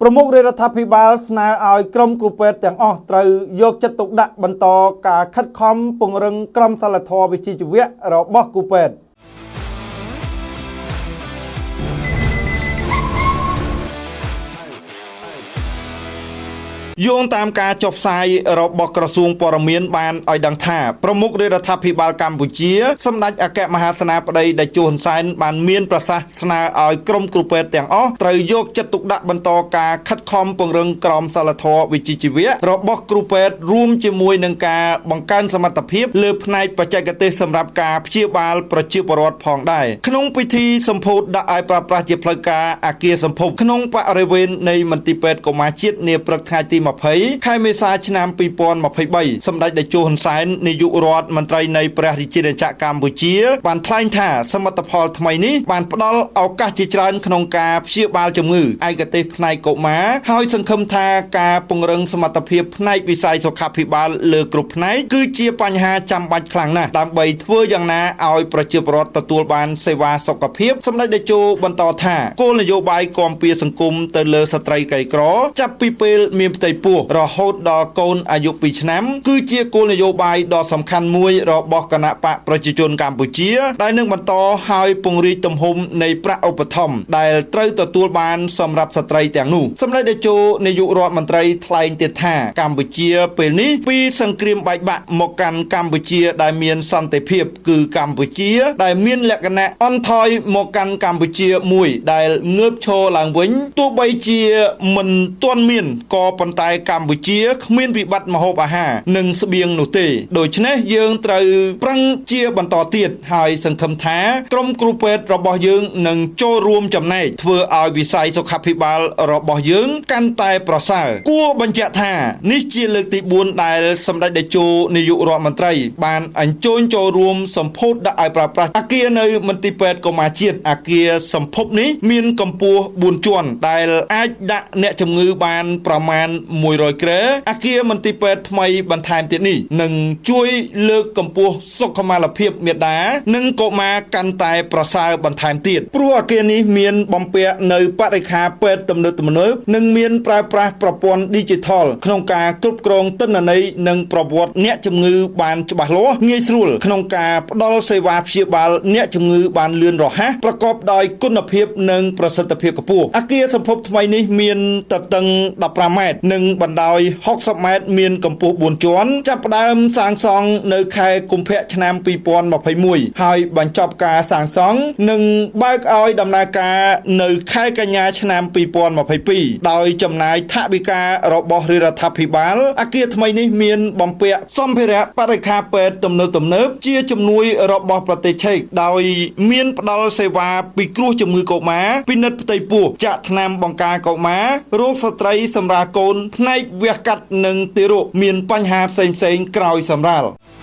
ប្រមុខរាជរដ្ឋាភិបាលស្នើឲ្យក្រុមគ្រូពេទ្យទាំងអស់ត្រូវយកចិត្តទុកដាក់បន្តការខិតខំពង្រឹងក្រមសីលធម៌វិជ្ជាជីវៈរបស់គ្រូពេទ្យ យោងតាមការចុះផ្សាយរបស់ក្រសួងព័ត៌មានបានឲ្យដឹងថាប្រមុខរាជរដ្ឋាភិបាលកម្ពុជាសម្ដេចអគ្គមហាសេនាបតីតេជោហ៊ុនសែនបានមានប្រសាសន៍ស្នើឲ្យក្រុមគ្រូពេទ្យទាំងអស់ត្រូវយកចិត្តទុកដាក់បន្តការខិតខំពង្រឹងក្រមសីលធម៌វិជ្ជាជីវៈរបស់គ្រូពេទ្យរួមជាមួយនឹងការបង្កើនសមត្ថភាពលើផ្នែកបច្ចេកទេសសម្រាប់ការព្យាបាលប្រជាពលរដ្ឋផងដែរក្នុងពិធីសម្ពោធដាក់ឲ្យប្រើប្រាស់ជាផ្លូវការអាគារសម្ភពក្នុងបរិវេណនៃមន្ទីរពេទ្យកុមារជាតិនាព្រឹកថ្ងៃទី20ខែមេសាឆ្នាំ2023សម្ដេចតេជោហ៊ុនសែននាយករដ្ឋមន្ត្រីនៃព្រះរាជាណាចក្រកម្ពុជា បានថ្លែងថាសមិទ្ធផលថ្មីនេះបានផ្ដល់ឱកាសជាច្រើនក្នុងការព្យាបាលជំងឺឯកទេសផ្នែកកុមារហើយសង្ឃឹមថាការពង្រឹងសមត្ថភាពផ្នែកវិស័យសុខាភិបាលលើគ្រប់ផ្នែកគឺជាបញ្ហាចាំបាច់ខ្លាំងណាស់ដើម្បីធ្វើយ៉ាងណាឲ្យប្រជាពលរដ្ឋទទួលបានសេវាសុខភាពសម្ដេចតេជោបន្តថាគោលនយោបាយគាំពៀសង្គមទៅលើស្ត្រីក្រីក្រចាប់ពីពេលមានផ្ទៃពោះរហូតដល់កូនអាយុ2ឆ្នាំ គឺជាគោលនយោបាយដ៏សំខាន់មួយរបស់គណៈបកប្រជាជនកម្ពុជា ដែលនឹងបន្តឲ្យពង្រីកទំហំនៃប្រាក់ឧបត្ថម្ភដែលត្រូវទទួលបានសម្រាប់ស្ត្រីទាំងនោះសម្ដេចតេជោនាយករដ្ឋមន្ត្រីថ្លែងទៀតថាកម្ពុជាពេលនេះពីសង្គ្រាមបែកបាក់មកកាន់កម្ពុជាដែលមានសន្តិភាពគឺកម្ពុជា ដែលមានលក្ខណៈអន់ថយមកកាន់កម្ពុជាមួយដែលងើបឈរឡើងវិញទោះបីជាមិនទាន់មានក៏ប៉ុន្តែកម្ពុជាគ្មានវិបត្តិម្ហូបអាហារនិងស្បៀងនោះទេដូច្នេះយើងត្រូវប្រឹងជាបន្តទៀតហើយសង្ឃឹមថាក្រុមគ្រូពេទ្យរបស់យើងនឹងចូលរួមចំណែកធ្វើឲ្យវិស័យសុខាភិបាលរបស់យើងកាន់តែប្រសើរគួរបញ្ជាក់ថានេះជាលើកទី4ដែលសម្ដេចតេជោនាយករដ្ឋមន្ត្រី បានអញ្ជើញចូលរួមសម្ពោធដាក់ឲ្យប្រើប្រាស់អគារនៅមន្ទីរពេទ្យកុមារជាតិអគារសម្ភពនេះមានកម្ពស់4ជាន់ដែលអាចដាក់អ្នកជំងឺបានប្រមាណ100ក្រែអគារមន្ទីរពេទ្យថ្មីបន្ថែមទៀតនេះនឹងជួយលើកកម្ពស់សុខុមាលភាពមាតានិងកុមារកាន់តែប្រសើរបន្ថែមទៀតព្រោះអគារនេះមានបំពាក់នៅបរិខាពេទ្យទំនើបទំនើបនិងមានប្រើប្រាស់ប្រព័ន្ធ Digital ក្នុងការគ្រប់គ្រងទិន្នន័យនិងប្រវត្តិអ្នកជំងឺបានច្បាស់លាស់ងាយស្រួលក្នុងការផ្ដល់សេវាព្យាបាលអ្នកជំងឺបានលឿនរហ័សប្រកបដោយគុណភាពនិងប្រសិទ្ធភាពខ្ពស់អគារសម្ភពថ្មីនេះមានទទឹង15ម៉ែត្រនិងបណ្ដោយ60ម៉ែត្រមានកម្ពស់4ជាន់ចាប់ផ្ដើមសាងសង់នៅខែកុម្ភៈឆ្នាំ2021ហើយបញ្ចប់ការសាងសង់និងបើកឲ្យដំណើរការនៅខែកញ្ញាឆ្នាំ2022ដោយចំណាយថវិការបស់រាជរដ្ឋាភិបាលអគារថ្មីនេះមានបំពាក់សម្ភារៈបរិក្ខារពេទ្យទំនើបទំនើបជាជំនួយរបស់ប្រទេសឆែកដោយមានផ្ដល់សេវាពិគ្រោះជំងឺកុមារពិនិត្យផ្ទៃពោះចាក់ថ្នាំបង្ការកុមាររោគស្ត្រីសម្រាលកូនផ្នែកវះកាត់និងទារកមានបញ្ហាផ្សេងៗក្រោយសម្រាល។